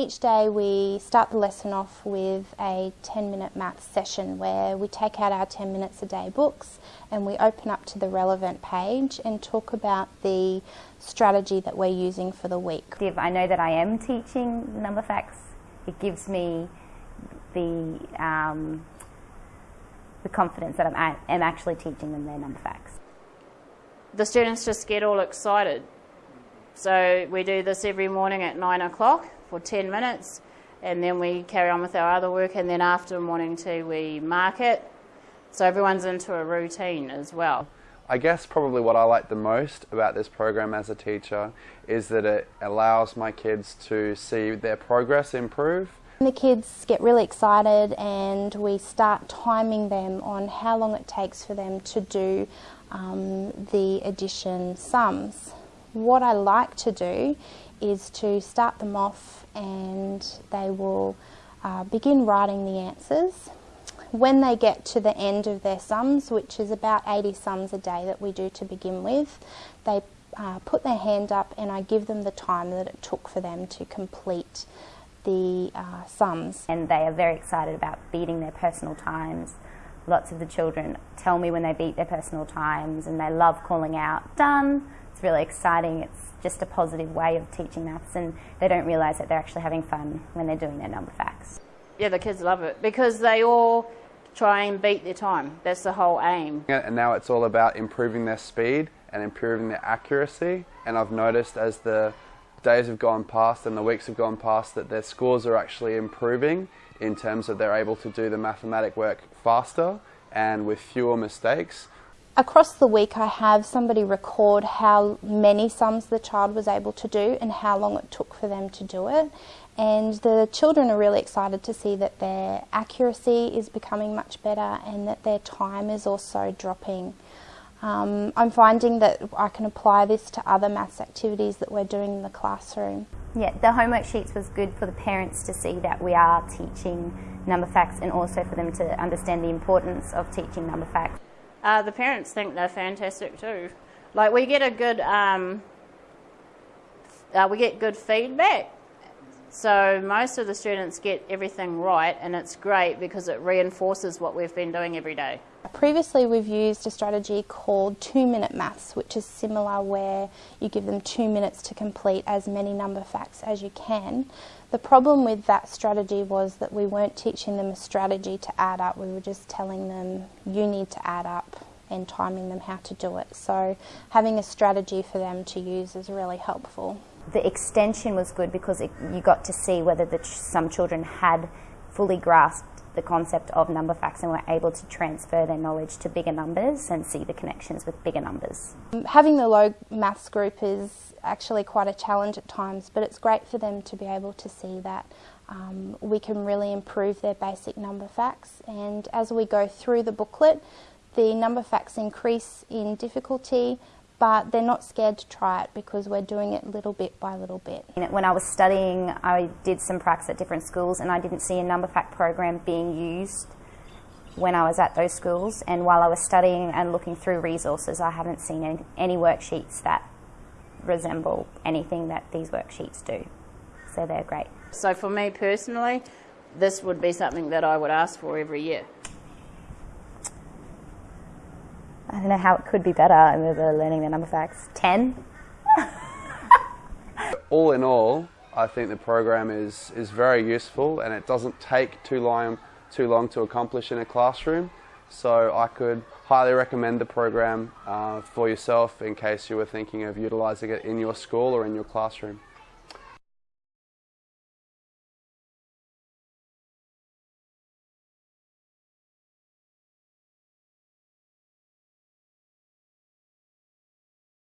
Each day we start the lesson off with a 10 minute maths session where we take out our 10 minutes a day books and we open up to the relevant page and talk about the strategy that we're using for the week. If I know that I am teaching number facts, it gives me the, um, the confidence that I am actually teaching them their number facts. The students just get all excited. So we do this every morning at 9 o'clock for 10 minutes and then we carry on with our other work and then after morning tea we mark it. So everyone's into a routine as well. I guess probably what I like the most about this program as a teacher is that it allows my kids to see their progress improve. The kids get really excited and we start timing them on how long it takes for them to do um, the addition sums. What I like to do is to start them off and they will uh, begin writing the answers. When they get to the end of their sums, which is about 80 sums a day that we do to begin with, they uh, put their hand up and I give them the time that it took for them to complete the uh, sums. And they are very excited about beating their personal times. Lots of the children tell me when they beat their personal times and they love calling out, done. It's really exciting. It's just a positive way of teaching maths and they don't realise that they're actually having fun when they're doing their number facts. Yeah, the kids love it because they all try and beat their time. That's the whole aim. And now it's all about improving their speed and improving their accuracy. And I've noticed as the days have gone past and the weeks have gone past that their scores are actually improving in terms of they're able to do the mathematic work faster and with fewer mistakes. Across the week I have somebody record how many sums the child was able to do and how long it took for them to do it and the children are really excited to see that their accuracy is becoming much better and that their time is also dropping. Um, I'm finding that I can apply this to other maths activities that we're doing in the classroom. Yeah, the homework sheets was good for the parents to see that we are teaching number facts and also for them to understand the importance of teaching number facts. Uh, the parents think they're fantastic too. Like we get a good, um, uh, we get good feedback. So most of the students get everything right, and it's great because it reinforces what we've been doing every day. Previously, we've used a strategy called two minute maths, which is similar where you give them two minutes to complete as many number facts as you can. The problem with that strategy was that we weren't teaching them a strategy to add up, we were just telling them you need to add up and timing them how to do it. So, having a strategy for them to use is really helpful. The extension was good because it, you got to see whether the, some children had fully grasped the concept of number facts and were able to transfer their knowledge to bigger numbers and see the connections with bigger numbers. Having the low maths group is actually quite a challenge at times, but it's great for them to be able to see that um, we can really improve their basic number facts. And as we go through the booklet, the number facts increase in difficulty, but they're not scared to try it because we're doing it little bit by little bit. When I was studying, I did some practice at different schools and I didn't see a number fact program being used when I was at those schools. And while I was studying and looking through resources, I haven't seen any, any worksheets that resemble anything that these worksheets do. So they're great. So for me personally, this would be something that I would ask for every year. I don't know how it could be better and they're learning the number facts. 10? all in all, I think the program is, is very useful and it doesn't take too long, too long to accomplish in a classroom. So I could highly recommend the program uh, for yourself in case you were thinking of utilising it in your school or in your classroom.